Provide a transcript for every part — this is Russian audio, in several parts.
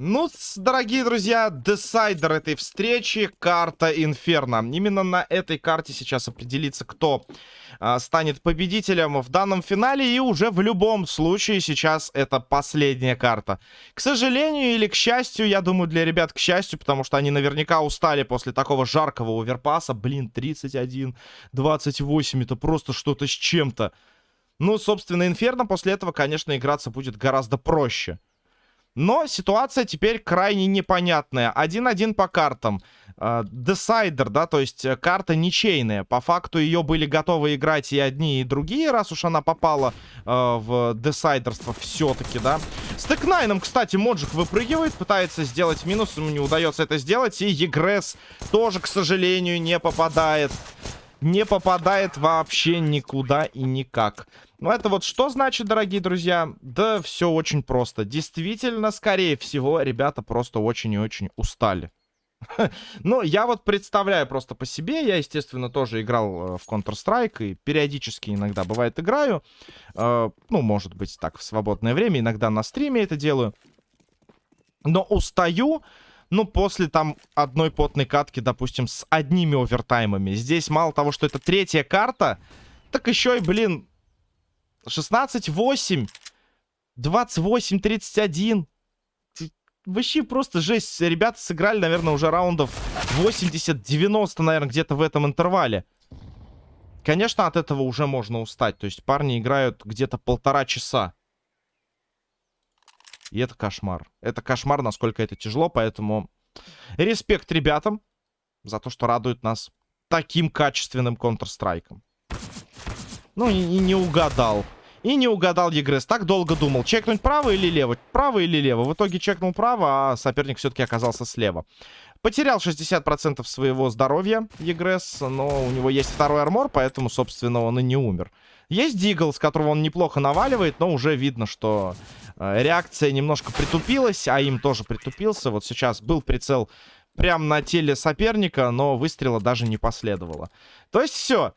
Ну, дорогие друзья, десайдер этой встречи — карта Инферно. Именно на этой карте сейчас определится, кто а, станет победителем в данном финале. И уже в любом случае сейчас это последняя карта. К сожалению или к счастью, я думаю, для ребят к счастью, потому что они наверняка устали после такого жаркого оверпаса. Блин, 31, 28, это просто что-то с чем-то. Ну, собственно, Инферно после этого, конечно, играться будет гораздо проще. Но ситуация теперь крайне непонятная. 1-1 по картам. Десайдер, да, то есть э, карта ничейная. По факту ее были готовы играть и одни, и другие, раз уж она попала э, в десайдерство все-таки, да. С Текнайном, кстати, Моджик выпрыгивает, пытается сделать минус, ему не удается это сделать. И Егресс тоже, к сожалению, не попадает. Не попадает вообще никуда и никак. Ну, это вот что значит, дорогие друзья? Да все очень просто. Действительно, скорее всего, ребята просто очень и очень устали. Ну, я вот представляю просто по себе. Я, естественно, тоже играл э, в Counter-Strike и периодически иногда бывает играю. Э, ну, может быть, так, в свободное время. Иногда на стриме это делаю. Но устаю, ну, после там одной потной катки, допустим, с одними овертаймами. Здесь мало того, что это третья карта, так еще и, блин, 16-8. 28-31. Вообще просто жесть. Ребята сыграли, наверное, уже раундов 80-90, наверное, где-то в этом интервале. Конечно, от этого уже можно устать. То есть парни играют где-то полтора часа. И это кошмар. Это кошмар, насколько это тяжело, поэтому респект ребятам за то, что радуют нас таким качественным Counter-Strike. Ну, и не угадал. И не угадал Егрес. Так долго думал, чекнуть право или лево? Право или лево? В итоге чекнул право, а соперник все-таки оказался слева. Потерял 60% своего здоровья Егрес, но у него есть второй армор, поэтому, собственно, он и не умер. Есть Дигл, с которого он неплохо наваливает, но уже видно, что э, реакция немножко притупилась, а им тоже притупился. Вот сейчас был прицел прямо на теле соперника, но выстрела даже не последовало. То есть все.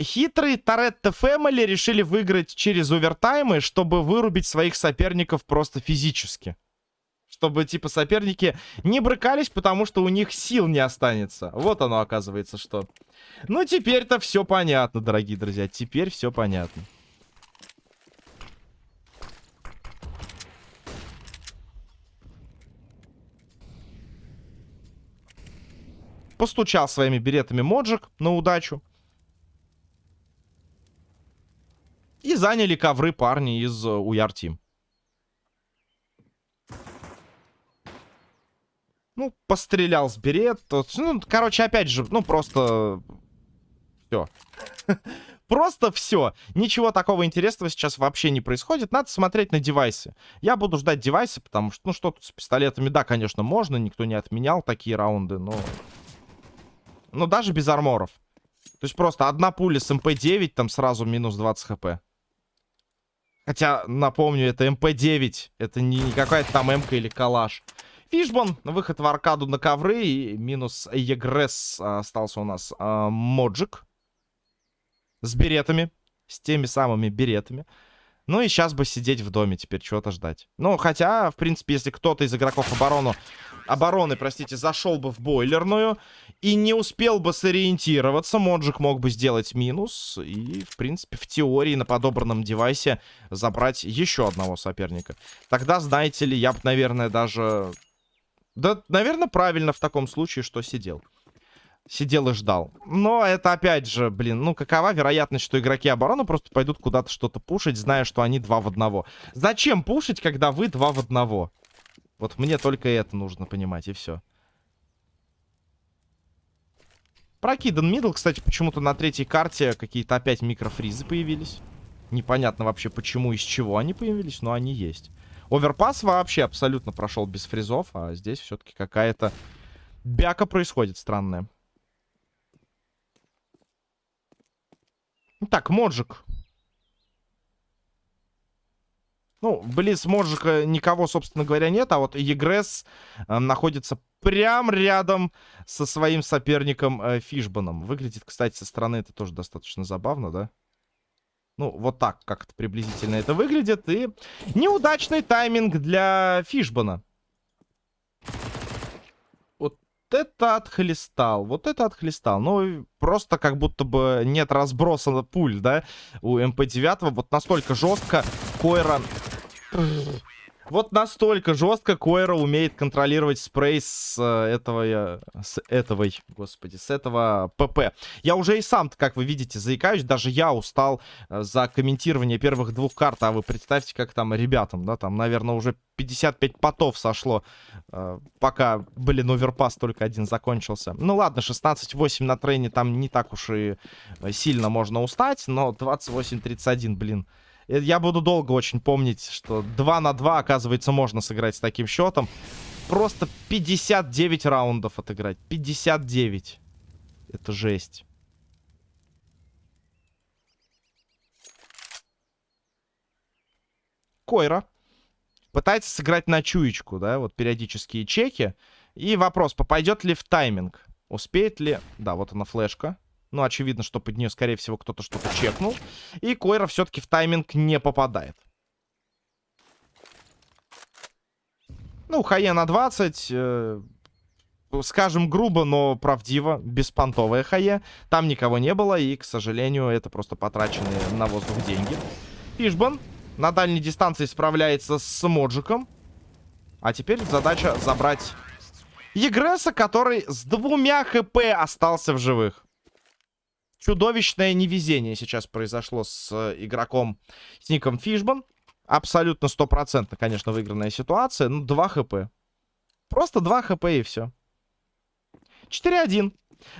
Хитрые Торетто Фэмили решили выиграть через овертаймы, чтобы вырубить своих соперников просто физически. Чтобы, типа, соперники не брыкались, потому что у них сил не останется. Вот оно, оказывается, что. Ну, теперь-то все понятно, дорогие друзья. Теперь все понятно. Постучал своими беретами Моджик на удачу. И заняли ковры парни из Уяр э, Тим. Ну, пострелял с берет. Ну, короче, опять же, ну, просто... Все. Просто все. Ничего такого интересного сейчас вообще не происходит. Надо смотреть на девайсы. Я буду ждать девайсы, потому что, ну, что тут с пистолетами, да, конечно, можно. Никто не отменял такие раунды, но... Но даже без арморов. То есть просто одна пуля с MP-9, там сразу минус 20 HP. Хотя, напомню, это MP-9. Это не какая-то там МК или калаш. Фишбон, выход в аркаду на ковры. И минус Егресс остался у нас а, Моджик. С беретами. С теми самыми беретами. Ну и сейчас бы сидеть в доме теперь, чего-то ждать. Ну, хотя, в принципе, если кто-то из игроков оборону, обороны, простите, зашел бы в бойлерную и не успел бы сориентироваться, Моджик мог бы сделать минус и, в принципе, в теории на подобранном девайсе забрать еще одного соперника. Тогда, знаете ли, я бы, наверное, даже... Да, наверное, правильно в таком случае, что сидел сидел и ждал. Но это опять же, блин, ну какова вероятность, что игроки обороны просто пойдут куда-то что-то пушить, зная, что они два в одного. Зачем пушить, когда вы два в одного? Вот мне только это нужно понимать, и все. Прокидан мидл, кстати, почему-то на третьей карте какие-то опять микрофризы появились. Непонятно вообще, почему и с чего они появились, но они есть. Оверпас вообще абсолютно прошел без фризов, а здесь все-таки какая-то бяка происходит странная. Так, Моджик. Ну, близ Моджика никого, собственно говоря, нет, а вот Егресс э, находится прям рядом со своим соперником э, Фишбаном. Выглядит, кстати, со стороны это тоже достаточно забавно, да? Ну, вот так как-то приблизительно это выглядит. И неудачный тайминг для Фишбана. Это отхлестал, вот это отхлестал. Ну, просто как будто бы нет разброса пуль, да, у МП-9. Вот настолько жестко Койра вот настолько жестко Койра умеет контролировать спрей с э, этого... С этого... Господи, с этого ПП. Я уже и сам, как вы видите, заикаюсь. Даже я устал э, за комментирование первых двух карт. А вы представьте, как там ребятам, да? Там, наверное, уже 55 потов сошло. Э, пока, блин, оверпас только один закончился. Ну ладно, 16-8 на трейне там не так уж и сильно можно устать. Но 28-31, блин... Э, я буду долго очень помнить, что 2 на 2, оказывается, можно сыграть с таким счетом. Просто 59 раундов отыграть. 59. Это жесть. Койра. Пытается сыграть на чуечку, да, вот периодические чеки. И вопрос, попадет ли в тайминг? Успеет ли... Да, вот она флешка. Ну, очевидно, что под нее, скорее всего, кто-то что-то чекнул. И Койра все-таки в тайминг не попадает. Ну, Хае на 20. Э, скажем грубо, но правдиво. Беспонтовая Хае. Там никого не было. И, к сожалению, это просто потраченные на воздух деньги. Фишбан на дальней дистанции справляется с Моджиком. А теперь задача забрать Егреса, который с двумя хп остался в живых чудовищное невезение сейчас произошло с э, игроком с ником Фишбан. Абсолютно стопроцентно, конечно, выигранная ситуация. Ну, 2 хп. Просто 2 хп и все. 4-1.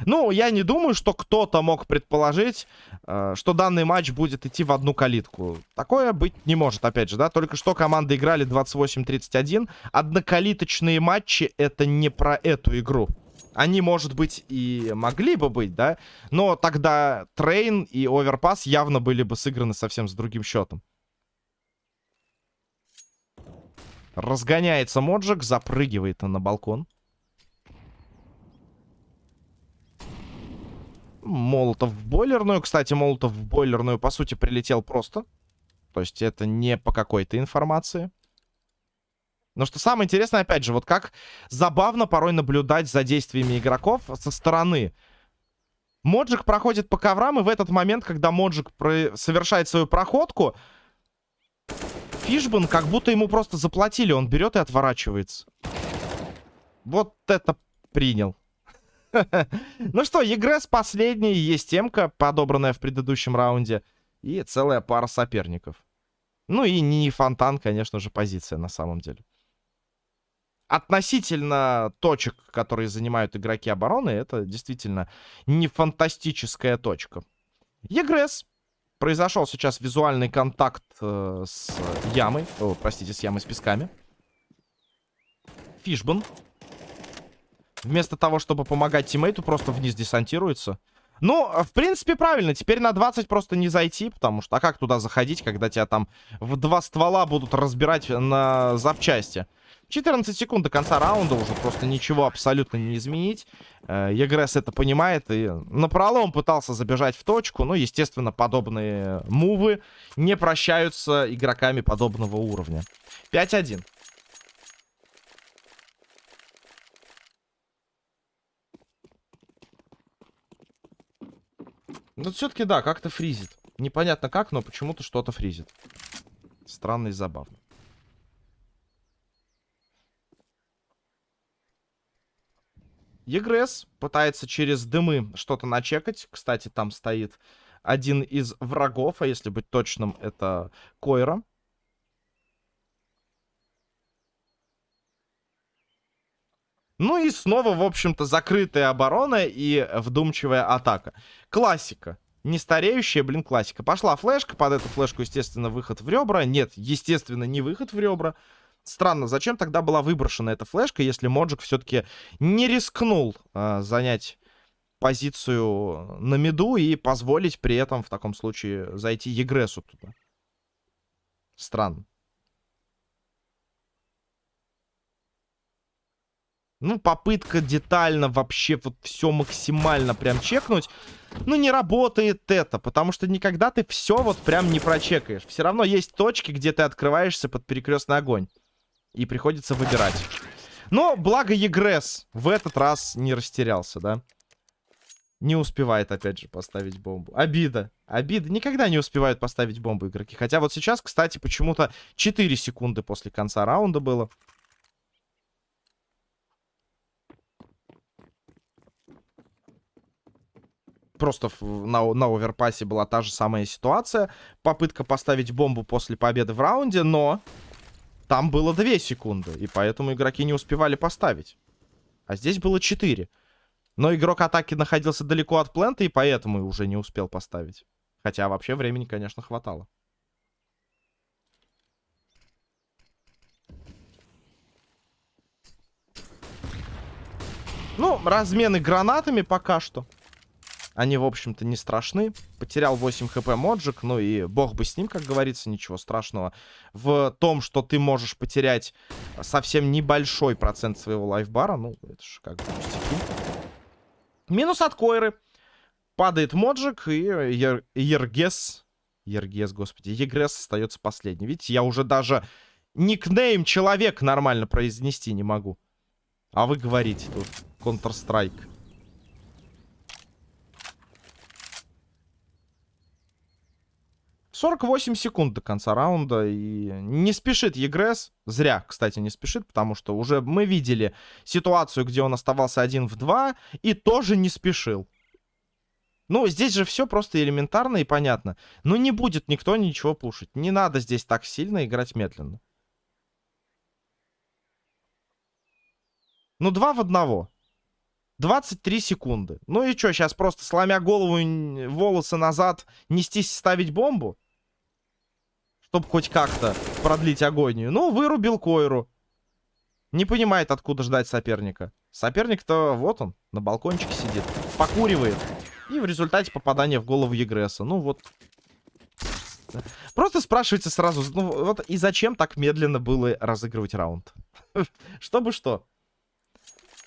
Ну, я не думаю, что кто-то мог предположить, э, что данный матч будет идти в одну калитку. Такое быть не может, опять же, да. Только что команды играли 28-31. Однокалиточные матчи — это не про эту игру. Они, может быть, и могли бы быть, да? Но тогда Train и Overpass явно были бы сыграны совсем с другим счетом. Разгоняется Моджик, запрыгивает на балкон. Молотов в бойлерную. Кстати, Молотов в бойлерную, по сути, прилетел просто. То есть это не по какой-то информации. Но что самое интересное, опять же, вот как забавно порой наблюдать за действиями игроков со стороны. Моджик проходит по коврам, и в этот момент, когда Моджик про... совершает свою проходку, Фишбан как будто ему просто заплатили, он берет и отворачивается. Вот это принял. Ну что, Егрес последний, есть темка, подобранная в предыдущем раунде, и целая пара соперников. Ну и не фонтан, конечно же, позиция на самом деле относительно точек, которые занимают игроки обороны, это действительно не фантастическая точка. Егресс. Произошел сейчас визуальный контакт э, с ямой. О, простите, с ямой с песками. Фишбан. Вместо того, чтобы помогать тиммейту, просто вниз десантируется. Ну, в принципе, правильно. Теперь на 20 просто не зайти, потому что... А как туда заходить, когда тебя там в два ствола будут разбирать на запчасти? 14 секунд до конца раунда уже просто ничего абсолютно не изменить. Э, Егресс это понимает и на пролом пытался забежать в точку. Но, естественно, подобные мувы не прощаются игроками подобного уровня. 5-1. Ну, все-таки, да, как-то фризит. Непонятно как, но почему-то что-то фризит. Странно и забавно. Егресс пытается через дымы что-то начекать. Кстати, там стоит один из врагов, а если быть точным, это Койра. Ну и снова, в общем-то, закрытая оборона и вдумчивая атака. Классика. Не стареющая, блин, классика. Пошла флешка, под эту флешку, естественно, выход в ребра. Нет, естественно, не выход в ребра. Странно, зачем тогда была выброшена эта флешка, если Моджик все-таки не рискнул э, занять позицию на миду и позволить при этом в таком случае зайти Егресу туда? Странно. Ну, попытка детально вообще вот все максимально прям чекнуть. Ну, не работает это, потому что никогда ты все вот прям не прочекаешь. Все равно есть точки, где ты открываешься под перекрестный огонь. И приходится выбирать. Но благо Егресс в этот раз не растерялся, да? Не успевает, опять же, поставить бомбу. Обида. Обида. Никогда не успевают поставить бомбу игроки. Хотя вот сейчас, кстати, почему-то 4 секунды после конца раунда было. просто на, на оверпассе была та же самая ситуация. Попытка поставить бомбу после победы в раунде, но там было 2 секунды. И поэтому игроки не успевали поставить. А здесь было 4. Но игрок атаки находился далеко от плента, и поэтому уже не успел поставить. Хотя вообще времени, конечно, хватало. Ну, размены гранатами пока что. Они, в общем-то, не страшны. Потерял 8 хп Моджик, ну и бог бы с ним, как говорится, ничего страшного. В том, что ты можешь потерять совсем небольшой процент своего лайфбара, ну, это же как бы пустяки. Минус от Койры. Падает Моджик, и Ер Ергес... Ергес, господи. Егрес остается последний. Видите, я уже даже никнейм человек нормально произнести не могу. А вы говорите тут Counter-Strike. 48 секунд до конца раунда. И не спешит Егрес. Зря, кстати, не спешит, потому что уже мы видели ситуацию, где он оставался один в два и тоже не спешил. Ну, здесь же все просто элементарно и понятно. Ну, не будет никто ничего пушить. Не надо здесь так сильно играть медленно. Ну, два в одного. 23 секунды. Ну и что, сейчас просто сломя голову, волосы назад, нестись ставить бомбу? Чтобы хоть как-то продлить агонию. Ну, вырубил Койру. Не понимает, откуда ждать соперника. Соперник-то вот он, на балкончике сидит. Покуривает. И в результате попадания в голову Егресса. Ну вот. Просто спрашивается сразу, ну вот и зачем так медленно было разыгрывать раунд? Чтобы что?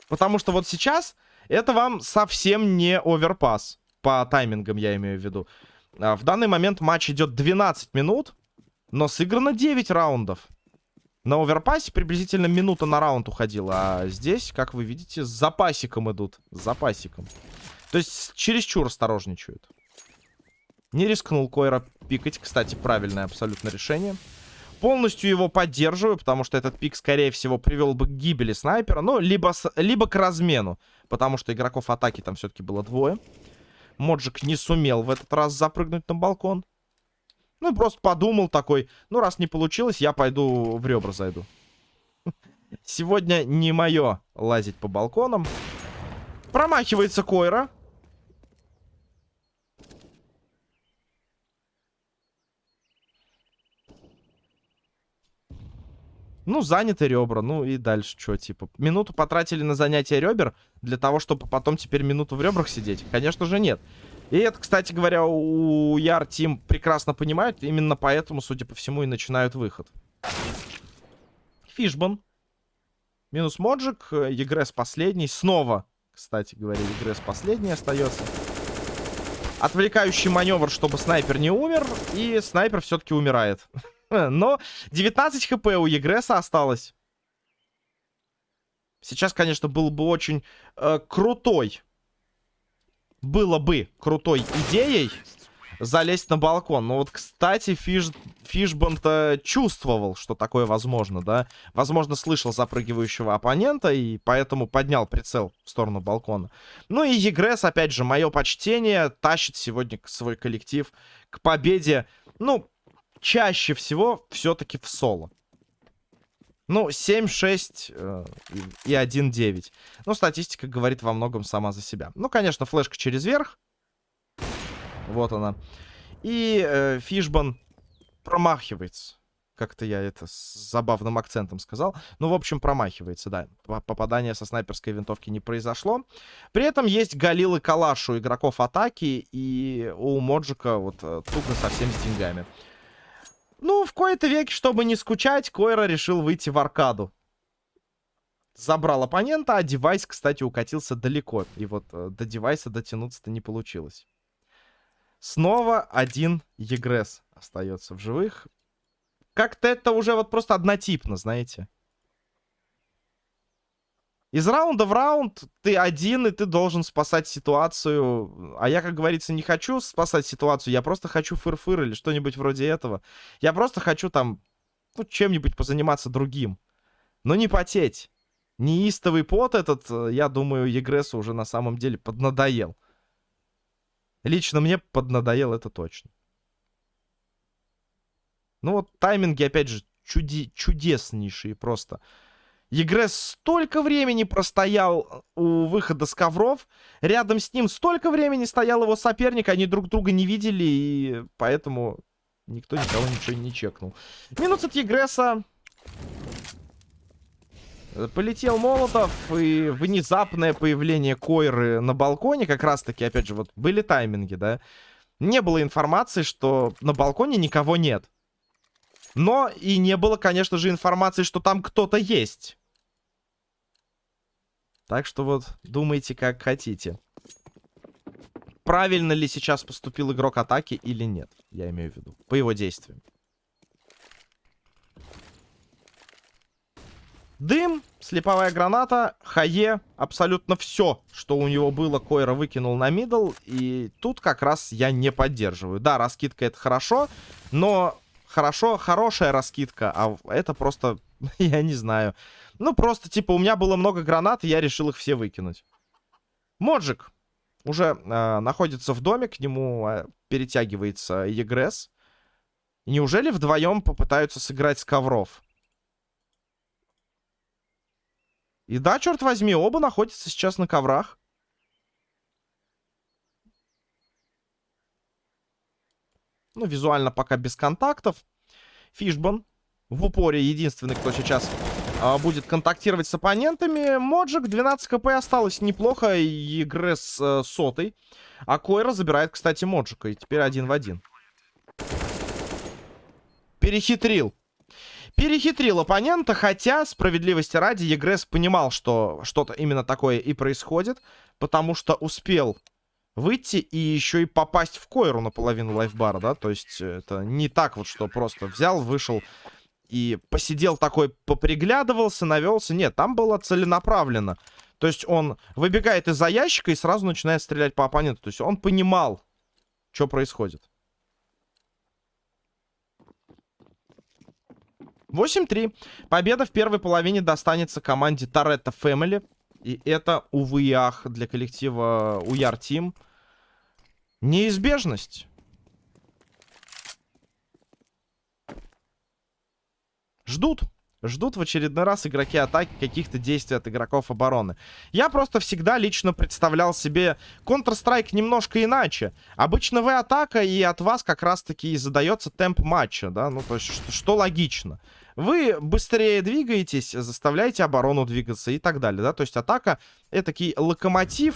Потому что вот сейчас это вам совсем не оверпас. По таймингам я имею в виду. А, в данный момент матч идет 12 минут. Но сыграно 9 раундов. На оверпассе приблизительно минута на раунд уходила. А здесь, как вы видите, с запасиком идут. С запасиком. То есть чересчур осторожничают. Не рискнул Койра пикать. Кстати, правильное абсолютно решение. Полностью его поддерживаю, потому что этот пик, скорее всего, привел бы к гибели снайпера. Ну, либо, с, либо к размену. Потому что игроков атаки там все-таки было двое. Моджик не сумел в этот раз запрыгнуть на балкон. Ну, просто подумал такой, ну, раз не получилось, я пойду в ребра зайду. Сегодня не мое лазить по балконам. Промахивается Койра. Ну, заняты ребра. Ну и дальше что, типа. Минуту потратили на занятие ребер для того, чтобы потом теперь минуту в ребрах сидеть? Конечно же нет. И это, кстати говоря, у Яр Тим прекрасно понимают. Именно поэтому, судя по всему, и начинают выход. Фишбан. Минус Моджик. Егрес последний. Снова, кстати говоря, Егрес последний остается. Отвлекающий маневр, чтобы снайпер не умер. И снайпер все-таки умирает. Но 19 хп у Егреса осталось. Сейчас, конечно, был бы очень э, крутой было бы крутой идеей залезть на балкон. Но вот, кстати, Фиш... Фишбан-то чувствовал, что такое возможно, да? Возможно, слышал запрыгивающего оппонента и поэтому поднял прицел в сторону балкона. Ну и Егрес, опять же, мое почтение, тащит сегодня свой коллектив к победе. Ну, чаще всего все-таки в соло. Ну, 7-6 э, и 1-9. Ну, статистика говорит во многом сама за себя. Ну, конечно, флешка через верх. Вот она. И э, Фишбан промахивается. Как-то я это с забавным акцентом сказал. Ну, в общем, промахивается, да. Попадание со снайперской винтовки не произошло. При этом есть Галил и Калаш у игроков атаки. И у Моджика вот э, туго совсем с деньгами. Ну, в кои-то веке, чтобы не скучать, Койра решил выйти в аркаду. Забрал оппонента, а девайс, кстати, укатился далеко. И вот э, до девайса дотянуться-то не получилось. Снова один Егрес остается в живых. Как-то это уже вот просто однотипно, знаете. Из раунда в раунд ты один, и ты должен спасать ситуацию. А я, как говорится, не хочу спасать ситуацию, я просто хочу фыр-фыр или что-нибудь вроде этого. Я просто хочу там, ну, чем-нибудь позаниматься другим. Но не потеть. Неистовый пот этот, э, я думаю, Егресу уже на самом деле поднадоел. Лично мне поднадоел это точно. Ну вот тайминги, опять же, чуди чудеснейшие просто. Егрес столько времени простоял э, у выхода с ковров. Рядом с ним столько времени стоял его соперник. Они друг друга не видели, и поэтому никто никого ничего не чекнул. Минус от Егреса. Полетел Молотов, и внезапное появление Койры на балконе, как раз-таки, опять же, вот были тайминги, да? Не было информации, что на балконе никого нет. Но и не было, конечно же, информации, что там кто-то есть. Так что вот думайте, как хотите. Правильно ли сейчас поступил игрок атаки или нет, я имею в виду, по его действиям. Дым, слеповая граната, хае, абсолютно все, что у него было, Койра выкинул на мидл. И тут как раз я не поддерживаю. Да, раскидка это хорошо, но хорошо, хорошая раскидка, а это просто, я не знаю. Ну, просто, типа, у меня было много гранат, и я решил их все выкинуть. Моджик уже э, находится в доме, к нему э, перетягивается Егресс. Неужели вдвоем попытаются сыграть с ковров? И да, черт возьми, оба находятся сейчас на коврах. Ну, визуально пока без контактов. Фишбан в упоре единственный, кто сейчас будет контактировать с оппонентами. Моджик 12 хп осталось неплохо. Игры с э, сотой. А Койра забирает, кстати, Моджика. И теперь один в один. Перехитрил. Перехитрил оппонента, хотя, справедливости ради, Егресс понимал, что что-то именно такое и происходит, потому что успел выйти и еще и попасть в койру наполовину лайфбара, да, то есть это не так вот, что просто взял, вышел и посидел такой, поприглядывался, навелся, нет, там было целенаправленно, то есть он выбегает из-за ящика и сразу начинает стрелять по оппоненту, то есть он понимал, что происходит. 8-3. Победа в первой половине достанется команде Торетто Фэмили. И это, увы и ах, для коллектива Уяр Тим. Неизбежность. Ждут. Ждут в очередной раз игроки атаки каких-то действий от игроков обороны. Я просто всегда лично представлял себе Counter-Strike немножко иначе. Обычно вы атака, и от вас как раз-таки и задается темп матча, да, ну, то есть, что, что логично. Вы быстрее двигаетесь, заставляете оборону двигаться и так далее, да, то есть атака — это такой локомотив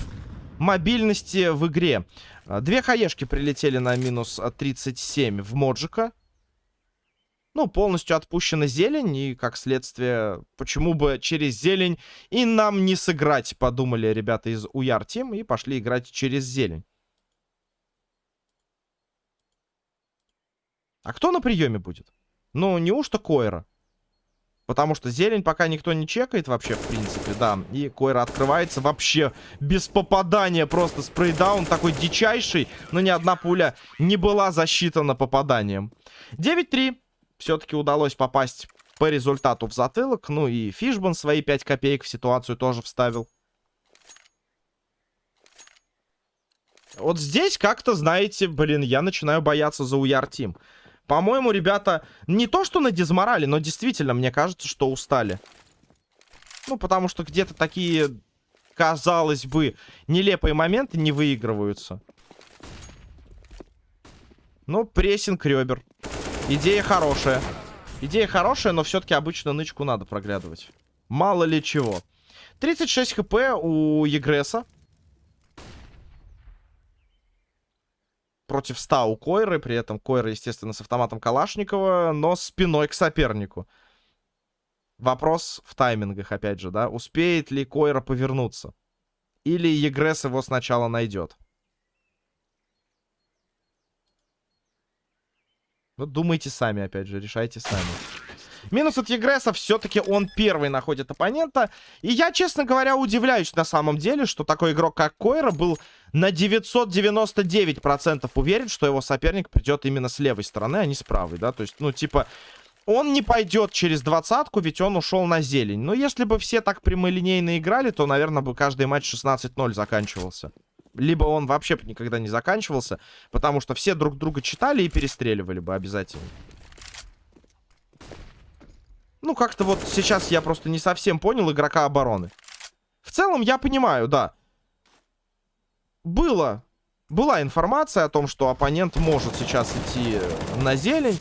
мобильности в игре. Две хаешки прилетели на минус 37 в Моджика. Ну, полностью отпущена зелень, и, как следствие, почему бы через зелень и нам не сыграть, подумали ребята из Уяр Тим, и пошли играть через зелень. А кто на приеме будет? Ну, неужто Койра? Потому что зелень пока никто не чекает вообще, в принципе, да. И Койра открывается вообще без попадания. Просто спрейдаун такой дичайший. Но ни одна пуля не была засчитана попаданием. 9-3 все-таки удалось попасть по результату в затылок. Ну и Фишбан свои 5 копеек в ситуацию тоже вставил. Вот здесь как-то, знаете, блин, я начинаю бояться за Уяр Тим. По-моему, ребята не то что на дизморали, но действительно, мне кажется, что устали. Ну, потому что где-то такие, казалось бы, нелепые моменты не выигрываются. Ну, прессинг ребер. Идея хорошая. Идея хорошая, но все-таки обычно нычку надо проглядывать. Мало ли чего. 36 хп у Егреса. Против 100 у Койры. При этом Койра, естественно, с автоматом Калашникова, но спиной к сопернику. Вопрос в таймингах, опять же, да. Успеет ли Койра повернуться? Или Егрес его сначала найдет? Ну, думайте сами, опять же, решайте сами. Минус от Егреса, все-таки он первый находит оппонента. И я, честно говоря, удивляюсь на самом деле, что такой игрок, как Койра, был на 999% уверен, что его соперник придет именно с левой стороны, а не с правой, да. То есть, ну, типа, он не пойдет через двадцатку, ведь он ушел на зелень. Но если бы все так прямолинейно играли, то, наверное, бы каждый матч 16-0 заканчивался. Либо он вообще никогда не заканчивался, потому что все друг друга читали и перестреливали бы обязательно. Ну, как-то вот сейчас я просто не совсем понял игрока обороны. В целом, я понимаю, да. Было. Была информация о том, что оппонент может сейчас идти на зелень.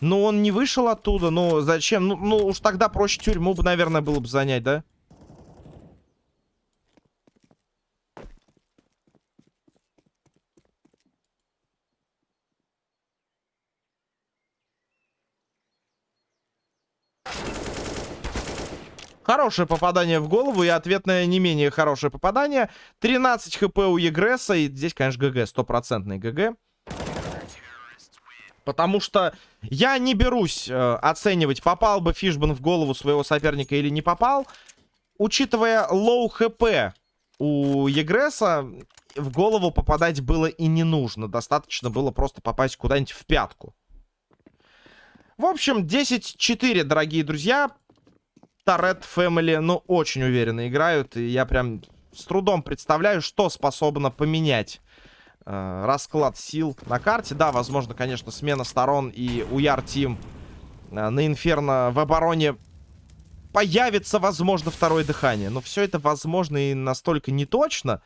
Но он не вышел оттуда. Ну, зачем? Ну, ну уж тогда проще тюрьму бы, наверное, было бы занять, да? Хорошее попадание в голову и ответное не менее хорошее попадание. 13 HP у Егресса. И здесь, конечно, GG. Стопроцентный GG. Потому что я не берусь э, оценивать, попал бы Фишбан в голову своего соперника или не попал. Учитывая low HP у Егресса, в голову попадать было и не нужно. Достаточно было просто попасть куда-нибудь в пятку. В общем, 10-4, дорогие друзья. Торет Family, ну, очень уверенно играют. И я прям с трудом представляю, что способно поменять э, расклад сил на карте. Да, возможно, конечно, смена сторон и у Яр Тим э, на Инферно в обороне появится, возможно, второе дыхание. Но все это возможно и настолько неточно,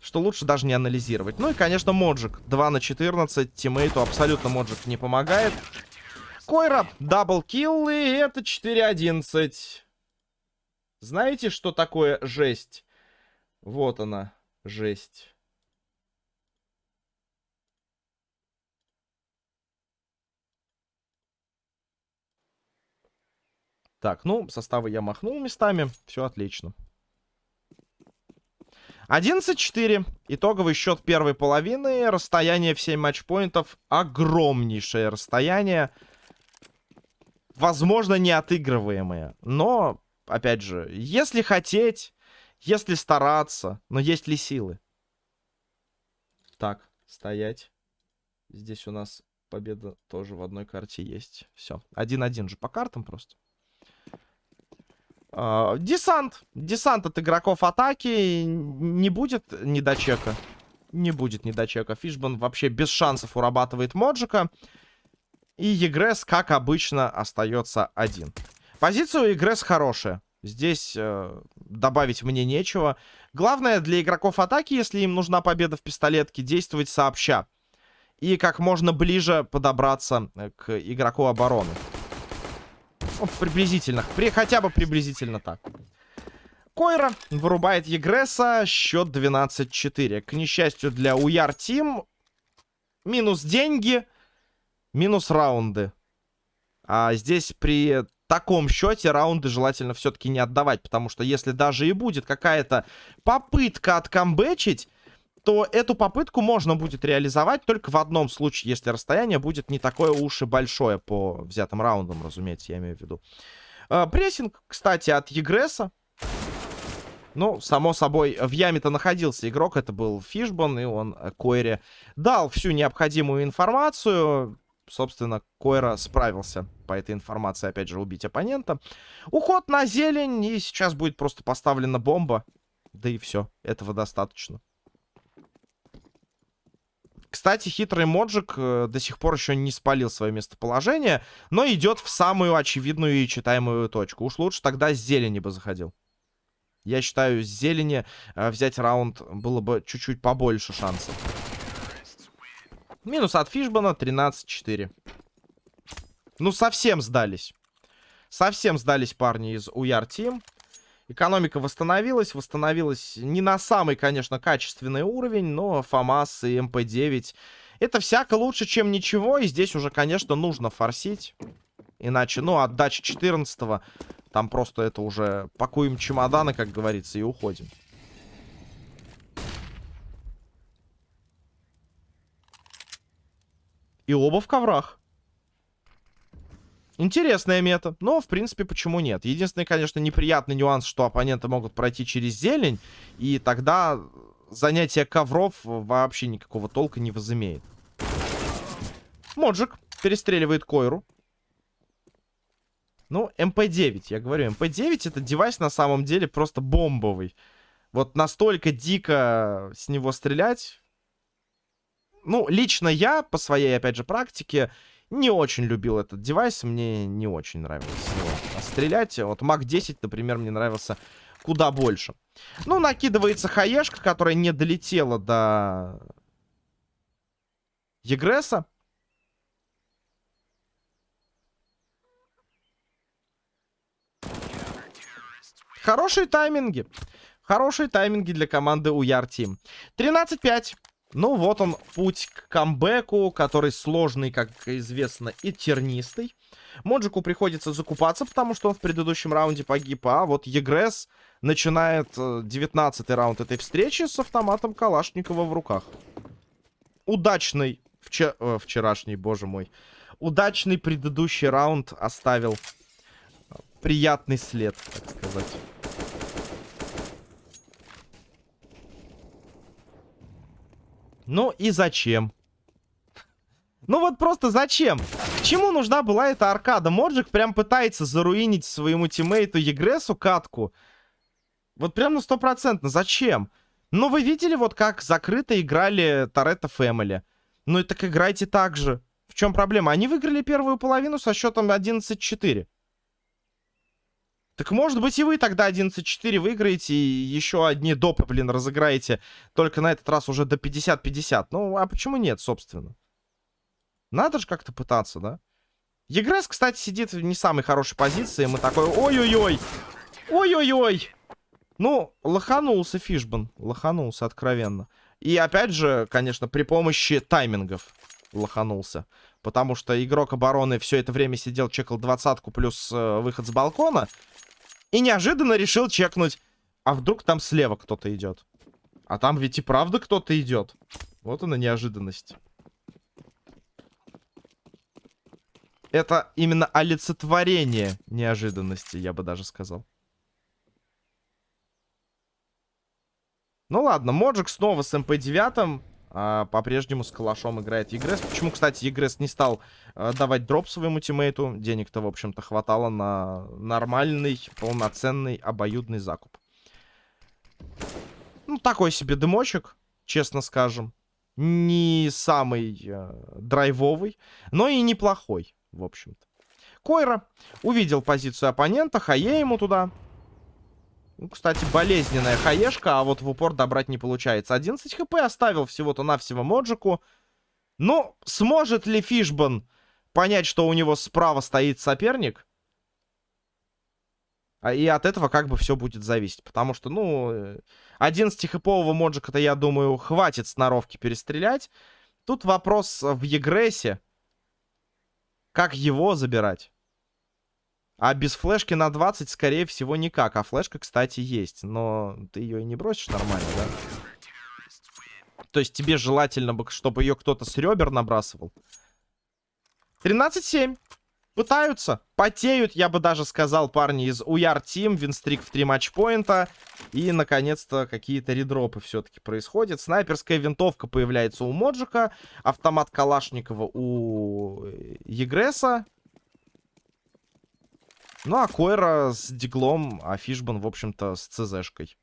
что лучше даже не анализировать. Ну и, конечно, Моджик. 2 на 14. Тиммейту абсолютно Моджик не помогает. Койра, double kill, и это 4-11. Знаете, что такое жесть? Вот она, жесть. Так, ну, составы я махнул местами. Все отлично. 11-4. Итоговый счет первой половины. Расстояние в 7 матчпоинтов. Огромнейшее расстояние возможно, неотыгрываемые. Но, опять же, если хотеть, если стараться, но есть ли силы? Так, стоять. Здесь у нас победа тоже в одной карте есть. Все, один-один же по картам просто. Uh, десант. Десант от игроков атаки. Не будет недочека. Не будет недочека. Фишбан вообще без шансов урабатывает Моджика. И Егресс, как обычно, остается один. Позиция у Егресс хорошая. Здесь э, добавить мне нечего. Главное для игроков атаки, если им нужна победа в пистолетке, действовать сообща. И как можно ближе подобраться э, к игроку обороны. Ну, приблизительно. При, хотя бы приблизительно так. Койра вырубает Егресса. Счет 12-4. К несчастью для Уяр Тим. Минус деньги. Минус раунды. А здесь при таком счете раунды желательно все-таки не отдавать. Потому что если даже и будет какая-то попытка откамбэчить, то эту попытку можно будет реализовать только в одном случае, если расстояние будет не такое уж и большое по взятым раундам, разумеется, я имею в виду. Э, прессинг, кстати, от Егреса. Ну, само собой, в яме-то находился игрок, это был Фишбон, и он э, Койре дал всю необходимую информацию собственно, Койра справился по этой информации, опять же, убить оппонента. Уход на зелень, и сейчас будет просто поставлена бомба. Да и все, этого достаточно. Кстати, хитрый Моджик э, до сих пор еще не спалил свое местоположение, но идет в самую очевидную и читаемую точку. Уж лучше тогда с зелени бы заходил. Я считаю, с зелени э, взять раунд было бы чуть-чуть побольше шансов. Минус от Фишбана 13-4. Ну, совсем сдались. Совсем сдались парни из Уяр Тим. Экономика восстановилась. Восстановилась не на самый, конечно, качественный уровень, но ФАМАС и МП-9 это всяко лучше, чем ничего. И здесь уже, конечно, нужно форсить. Иначе, ну, отдача 14 там просто это уже пакуем чемоданы, как говорится, и уходим. И оба в коврах. Интересная мета, но, в принципе, почему нет? Единственный, конечно, неприятный нюанс, что оппоненты могут пройти через зелень, и тогда занятие ковров вообще никакого толка не возымеет. Моджик перестреливает Койру. Ну, MP-9, я говорю, MP-9 это девайс на самом деле просто бомбовый. Вот настолько дико с него стрелять. Ну, лично я, по своей, опять же, практике, не очень любил этот девайс. Мне не очень нравилось его стрелять. Вот MAC-10, например, мне нравился куда больше. Ну, накидывается хаешка, которая не долетела до Егреса. Хорошие тайминги. Хорошие тайминги для команды Уяр Тим. 13-5. Ну, вот он, путь к камбэку, который сложный, как известно, и тернистый. Моджику приходится закупаться, потому что он в предыдущем раунде погиб. А вот Егрес начинает 19 э, раунд этой встречи с автоматом Калашникова в руках. Удачный вчер... э, вчерашний, боже мой. Удачный предыдущий раунд оставил приятный след, так сказать. Ну и зачем? Ну вот просто зачем? К чему нужна была эта аркада? Моджик прям пытается заруинить своему тиммейту Егресу катку. Вот прям на стопроцентно. Зачем? Ну вы видели вот как закрыто играли Торетто Фэмили. Ну и так играйте так же. В чем проблема? Они выиграли первую половину со счетом 11-4. Так может быть и вы тогда 11-4 выиграете и еще одни допы, блин, разыграете. Только на этот раз уже до 50-50. Ну, а почему нет, собственно? Надо же как-то пытаться, да? Егрес, кстати, сидит в не самой хорошей позиции. Мы такой, ой-ой-ой. Ой-ой-ой. Ну, лоханулся Фишбан. Лоханулся, откровенно. И опять же, конечно, при помощи таймингов лоханулся. Потому что игрок обороны все это время сидел, чекал двадцатку плюс э, выход с балкона. И неожиданно решил чекнуть. А вдруг там слева кто-то идет? А там ведь и правда кто-то идет. Вот она неожиданность. Это именно олицетворение неожиданности, я бы даже сказал. Ну ладно, Моджик снова с MP-9 а, по-прежнему с калашом играет Егрес. Почему, кстати, Егрес не стал а, давать дроп своему тиммейту? Денег-то, в общем-то, хватало на нормальный, полноценный, обоюдный закуп. Ну, такой себе дымочек, честно скажем. Не самый э, драйвовый, но и неплохой, в общем-то. Койра увидел позицию оппонента, хае ему туда. Ну, кстати, болезненная хаешка, а вот в упор добрать не получается. 11 хп оставил всего-то навсего Моджику. Ну, сможет ли Фишбан понять, что у него справа стоит соперник? А, и от этого как бы все будет зависеть. Потому что, ну, 11-хэпового Моджика-то, я думаю, хватит сноровки перестрелять. Тут вопрос в Егрессе. Как его забирать? А без флешки на 20, скорее всего, никак. А флешка, кстати, есть. Но ты ее и не бросишь нормально, да? То есть тебе желательно, бы, чтобы ее кто-то с ребер набрасывал. 13-7. Пытаются. Потеют, я бы даже сказал, парни из Уяр Тим. Винстрик в 3 матчпоинта. И, наконец-то, какие-то редропы все-таки происходят. Снайперская винтовка появляется у Моджика. Автомат Калашникова у Егреса. Ну, а Койра с Диглом, а Фишбан, в общем-то, с ЦЗшкой.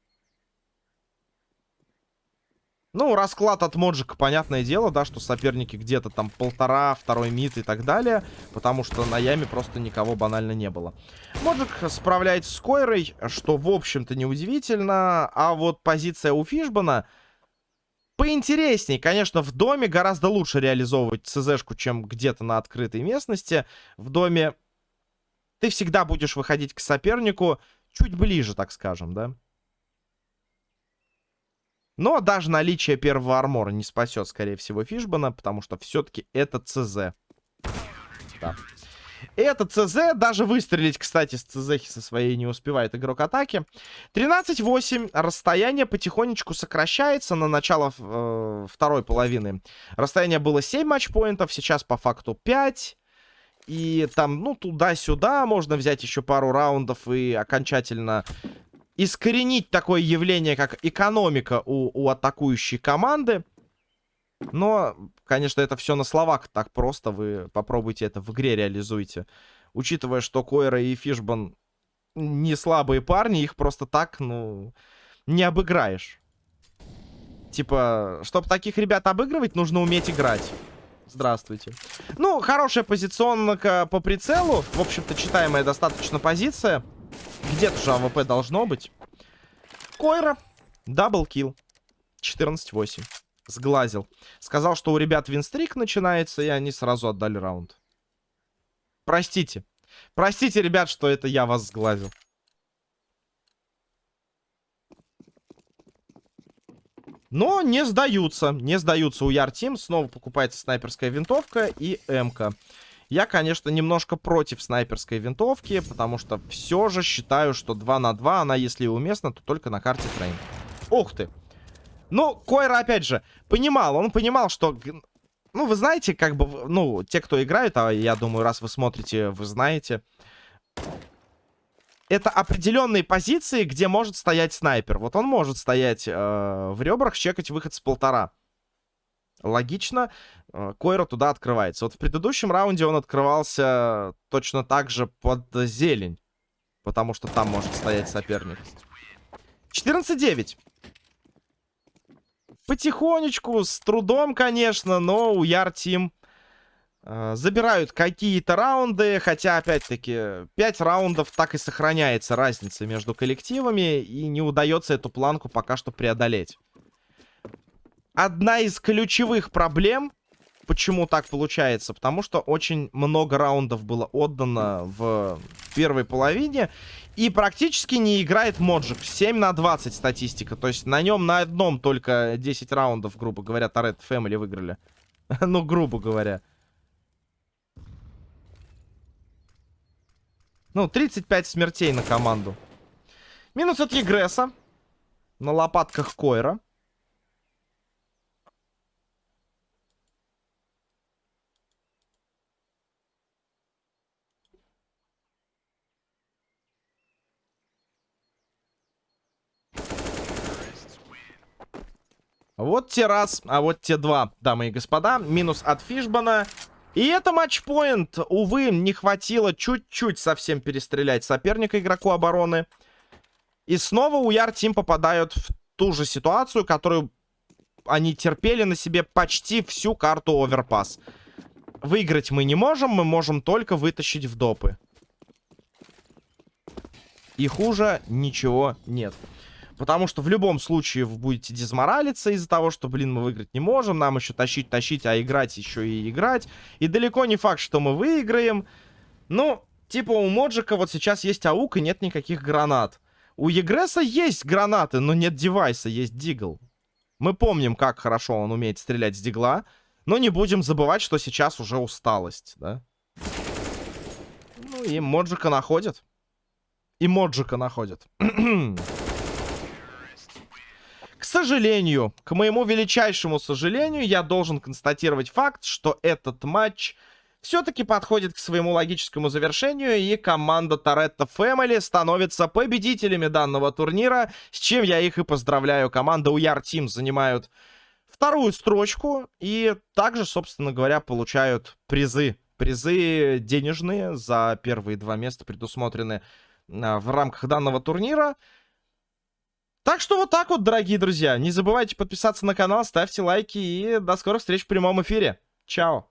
Ну, расклад от Моджика, понятное дело, да, что соперники где-то там полтора, второй мид и так далее, потому что на яме просто никого банально не было. Моджик справляется с Койрой, что, в общем-то, неудивительно, а вот позиция у Фишбана поинтересней. Конечно, в доме гораздо лучше реализовывать ЦЗшку, чем где-то на открытой местности. В доме ты всегда будешь выходить к сопернику чуть ближе, так скажем, да? Но даже наличие первого армора не спасет, скорее всего, Фишбана, потому что все-таки это ЦЗ. Да. Это ЦЗ, даже выстрелить, кстати, с ЦЗ со своей не успевает игрок атаки. 13-8, расстояние потихонечку сокращается на начало э, второй половины. Расстояние было 7 матчпоинтов, сейчас по факту 5. И там, ну, туда-сюда можно взять еще пару раундов и окончательно искоренить такое явление, как экономика у, у атакующей команды. Но, конечно, это все на словах так просто. Вы попробуйте это в игре реализуйте. Учитывая, что Койра и Фишбан не слабые парни, их просто так, ну, не обыграешь. Типа, чтобы таких ребят обыгрывать, нужно уметь играть. Здравствуйте. Ну, хорошая позиционка по прицелу. В общем-то, читаемая достаточно позиция. Где-то же AWP должно быть. Койра. Double kill. 14-8. Сглазил. Сказал, что у ребят win streak начинается, и они сразу отдали раунд. Простите. Простите, ребят, что это я вас сглазил. Но не сдаются. Не сдаются у Яртим. Снова покупается снайперская винтовка и МК. Я, конечно, немножко против снайперской винтовки, потому что все же считаю, что 2 на 2, она, если и уместна, то только на карте Train. Ух ты. Ну, Койра, опять же, понимал, он понимал, что... Ну, вы знаете, как бы, ну, те, кто играют, а я думаю, раз вы смотрите, вы знаете это определенные позиции, где может стоять снайпер. Вот он может стоять э, в ребрах, чекать выход с полтора. Логично, э, Койра туда открывается. Вот в предыдущем раунде он открывался точно так же под зелень. Потому что там может стоять соперник. 14-9. Потихонечку, с трудом, конечно, но у Яр Тим забирают какие-то раунды, хотя, опять-таки, 5 раундов так и сохраняется разница между коллективами, и не удается эту планку пока что преодолеть. Одна из ключевых проблем, почему так получается, потому что очень много раундов было отдано в первой половине, и практически не играет Моджик. 7 на 20 статистика, то есть на нем на одном только 10 раундов, грубо говоря, Торет Фэмили выиграли. ну, грубо говоря. Ну, 35 смертей на команду. Минус от Егреса. На лопатках Койра. Вот те раз, а вот те два, дамы и господа. Минус от Фишбана. И это матчпоинт. Увы, не хватило чуть-чуть совсем перестрелять соперника игроку обороны. И снова у Яр Тим попадают в ту же ситуацию, которую они терпели на себе почти всю карту Оверпас. Выиграть мы не можем, мы можем только вытащить в допы. И хуже ничего нет. Потому что в любом случае вы будете дезморалиться из-за того, что, блин, мы выиграть не можем. Нам еще тащить, тащить, а играть еще и играть. И далеко не факт, что мы выиграем. Ну, типа у Моджика вот сейчас есть аук и нет никаких гранат. У Егреса есть гранаты, но нет девайса, есть дигл. Мы помним, как хорошо он умеет стрелять с дигла. Но не будем забывать, что сейчас уже усталость, да? Ну и Моджика находят. И Моджика находят. Сожалению, к моему величайшему сожалению, я должен констатировать факт, что этот матч все-таки подходит к своему логическому завершению, и команда Торетто Фэмили становится победителями данного турнира, с чем я их и поздравляю. Команда Уяр Тим занимают вторую строчку, и также, собственно говоря, получают призы. Призы денежные за первые два места предусмотрены а, в рамках данного турнира. Так что вот так вот, дорогие друзья. Не забывайте подписаться на канал, ставьте лайки и до скорых встреч в прямом эфире. Чао.